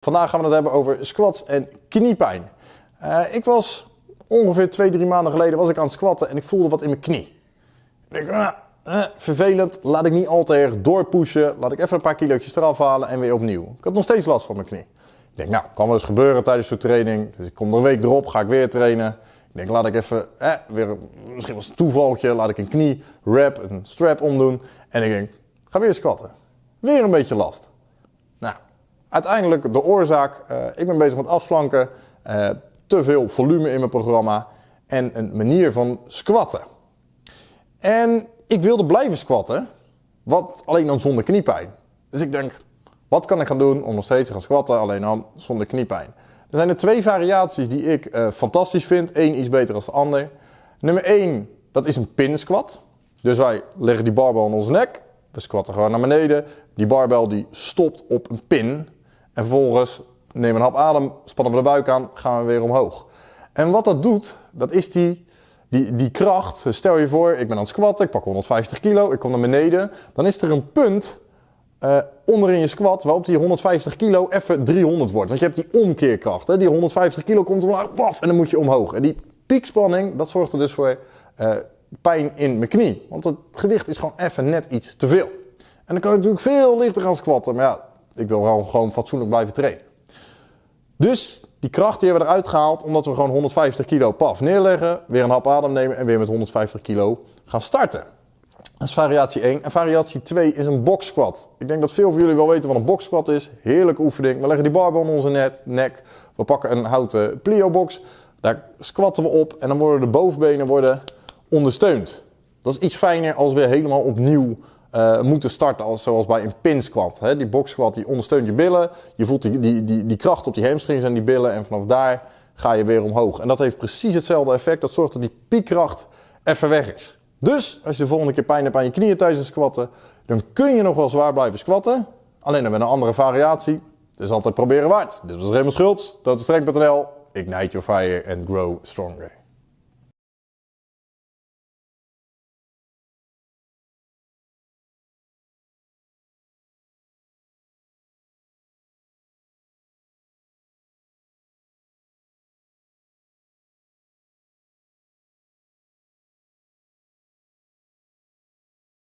Vandaag gaan we het hebben over squats en kniepijn. Uh, ik was ongeveer 2, 3 maanden geleden was ik aan het squatten en ik voelde wat in mijn knie. Ik denk, ah, eh, vervelend, laat ik niet al te erg doorpushen. Laat ik even een paar kilo's eraf halen en weer opnieuw. Ik had nog steeds last van mijn knie. Ik denk, nou, kan wel eens gebeuren tijdens zo'n training. Dus ik kom er een week erop, ga ik weer trainen. Ik denk, laat ik even, eh, weer, misschien was het een toevaltje, laat ik een knie wrap, een strap omdoen. En ik denk, ga weer squatten. Weer een beetje last. Uiteindelijk de oorzaak, uh, ik ben bezig met afslanken, uh, te veel volume in mijn programma en een manier van squatten. En ik wilde blijven squatten, wat alleen dan zonder kniepijn. Dus ik denk, wat kan ik gaan doen om nog steeds te gaan squatten, alleen dan zonder kniepijn? Er zijn er twee variaties die ik uh, fantastisch vind. Eén iets beter dan de ander. Nummer 1, dat is een pin squat. Dus wij leggen die barbel aan onze nek. We squatten gewoon naar beneden. Die barbel die stopt op een pin. En vervolgens nemen we een hap adem, spannen we de buik aan, gaan we weer omhoog. En wat dat doet, dat is die, die, die kracht. Stel je voor, ik ben aan het squatten, ik pak 150 kilo, ik kom naar beneden. Dan is er een punt uh, onderin je squat waarop die 150 kilo even 300 wordt. Want je hebt die omkeerkracht. Hè? Die 150 kilo komt omlaag, paf, en dan moet je omhoog. En die piekspanning, dat zorgt er dus voor uh, pijn in mijn knie. Want het gewicht is gewoon even net iets te veel. En dan kan ik natuurlijk veel lichter gaan squatten. Maar ja, ik wil wel gewoon fatsoenlijk blijven trainen. Dus die kracht die hebben we eruit gehaald omdat we gewoon 150 kilo paf neerleggen, weer een hap adem nemen en weer met 150 kilo gaan starten. Dat is variatie 1. En variatie 2 is een box squat. Ik denk dat veel van jullie wel weten wat een box squat is. Heerlijke oefening. We leggen die barbel in onze net, nek. We pakken een houten plio box. Daar squatten we op en dan worden de bovenbenen worden ondersteund. Dat is iets fijner als we helemaal opnieuw uh, moeten starten als, zoals bij een pin squat. Hè? Die box squat die ondersteunt je billen. Je voelt die, die, die, die kracht op die hamstrings en die billen. En vanaf daar ga je weer omhoog. En dat heeft precies hetzelfde effect. Dat zorgt dat die piekkracht even weg is. Dus als je de volgende keer pijn hebt aan je knieën tijdens het squatten, dan kun je nog wel zwaar blijven squatten. Alleen dan met een andere variatie. Dus altijd proberen waard. Dit was Raymond Schultz, totostrength.nl. Ignite your fire and grow stronger.